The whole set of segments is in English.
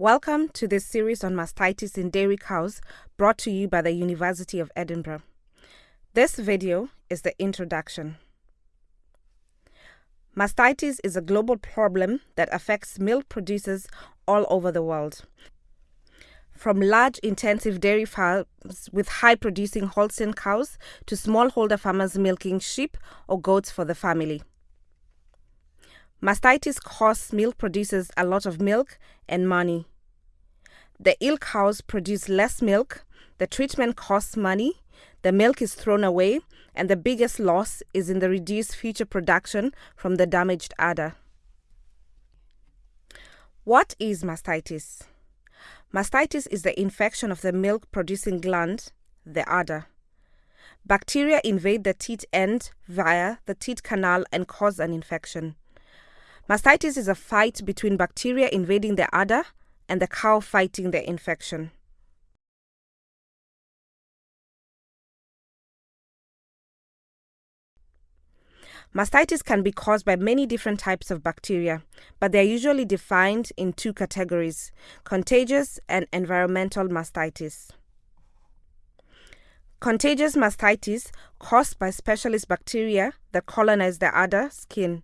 Welcome to this series on mastitis in dairy cows brought to you by the University of Edinburgh. This video is the introduction. Mastitis is a global problem that affects milk producers all over the world. From large intensive dairy farms with high producing Holstein cows to smallholder farmers milking sheep or goats for the family. Mastitis costs milk producers a lot of milk and money. The ill cows produce less milk, the treatment costs money, the milk is thrown away, and the biggest loss is in the reduced future production from the damaged udder. What is mastitis? Mastitis is the infection of the milk producing gland, the udder. Bacteria invade the teat end via the teat canal and cause an infection. Mastitis is a fight between bacteria invading the udder and the cow fighting the infection. Mastitis can be caused by many different types of bacteria, but they are usually defined in two categories contagious and environmental mastitis. Contagious mastitis caused by specialist bacteria that colonize the udder skin.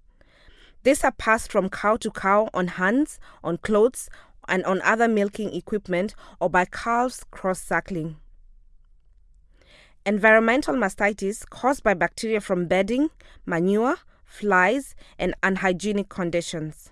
These are passed from cow to cow on hands, on clothes, and on other milking equipment or by calves cross suckling. Environmental mastitis caused by bacteria from bedding, manure, flies, and unhygienic conditions.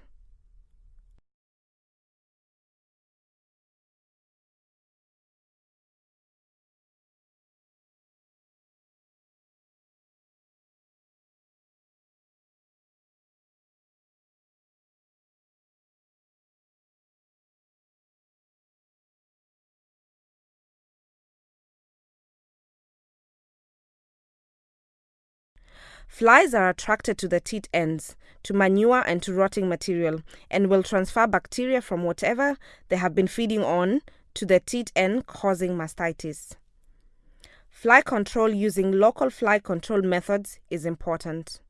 Flies are attracted to the teat ends, to manure and to rotting material, and will transfer bacteria from whatever they have been feeding on to the teat end, causing mastitis. Fly control using local fly control methods is important.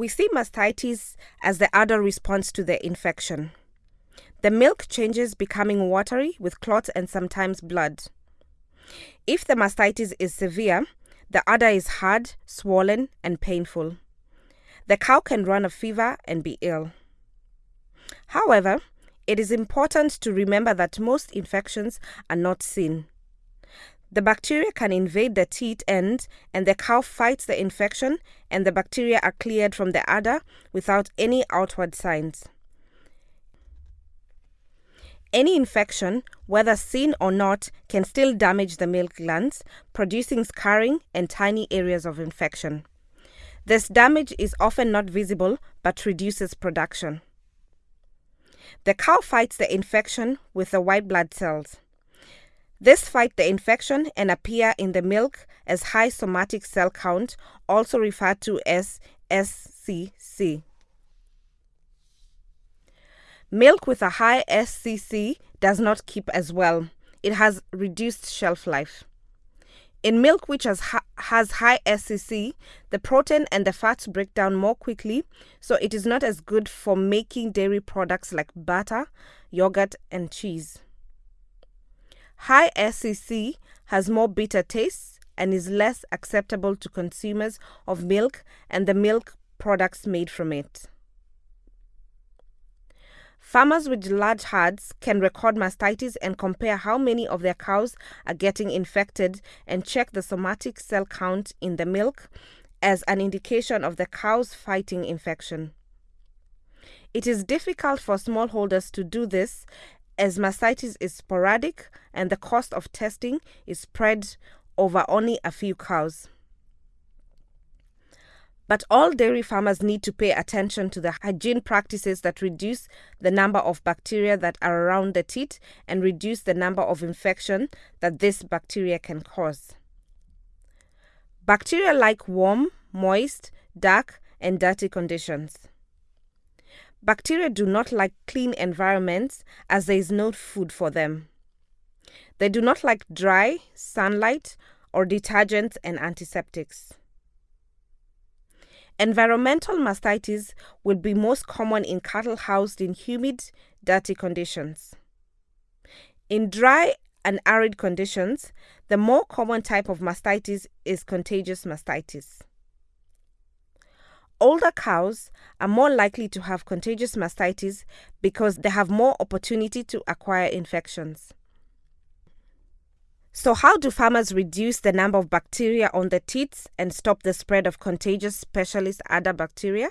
We see mastitis as the udder response to the infection. The milk changes becoming watery with clots and sometimes blood. If the mastitis is severe, the udder is hard, swollen, and painful. The cow can run a fever and be ill. However, it is important to remember that most infections are not seen. The bacteria can invade the teat end, and the cow fights the infection, and the bacteria are cleared from the udder without any outward signs. Any infection, whether seen or not, can still damage the milk glands, producing scarring and tiny areas of infection. This damage is often not visible but reduces production. The cow fights the infection with the white blood cells. This fight the infection and appear in the milk as high somatic cell count, also referred to as SCC. Milk with a high SCC does not keep as well. It has reduced shelf life. In milk which has, has high SCC, the protein and the fats break down more quickly, so it is not as good for making dairy products like butter, yogurt, and cheese. High SCC has more bitter tastes and is less acceptable to consumers of milk and the milk products made from it. Farmers with large herds can record mastitis and compare how many of their cows are getting infected and check the somatic cell count in the milk as an indication of the cow's fighting infection. It is difficult for smallholders to do this as mastitis is sporadic and the cost of testing is spread over only a few cows. But all dairy farmers need to pay attention to the hygiene practices that reduce the number of bacteria that are around the teat and reduce the number of infection that this bacteria can cause. Bacteria like warm, moist, dark, and dirty conditions. Bacteria do not like clean environments as there is no food for them. They do not like dry, sunlight, or detergents and antiseptics. Environmental mastitis will be most common in cattle housed in humid, dirty conditions. In dry and arid conditions, the more common type of mastitis is contagious mastitis. Older cows are more likely to have contagious mastitis because they have more opportunity to acquire infections. So, how do farmers reduce the number of bacteria on the teats and stop the spread of contagious specialist udder bacteria?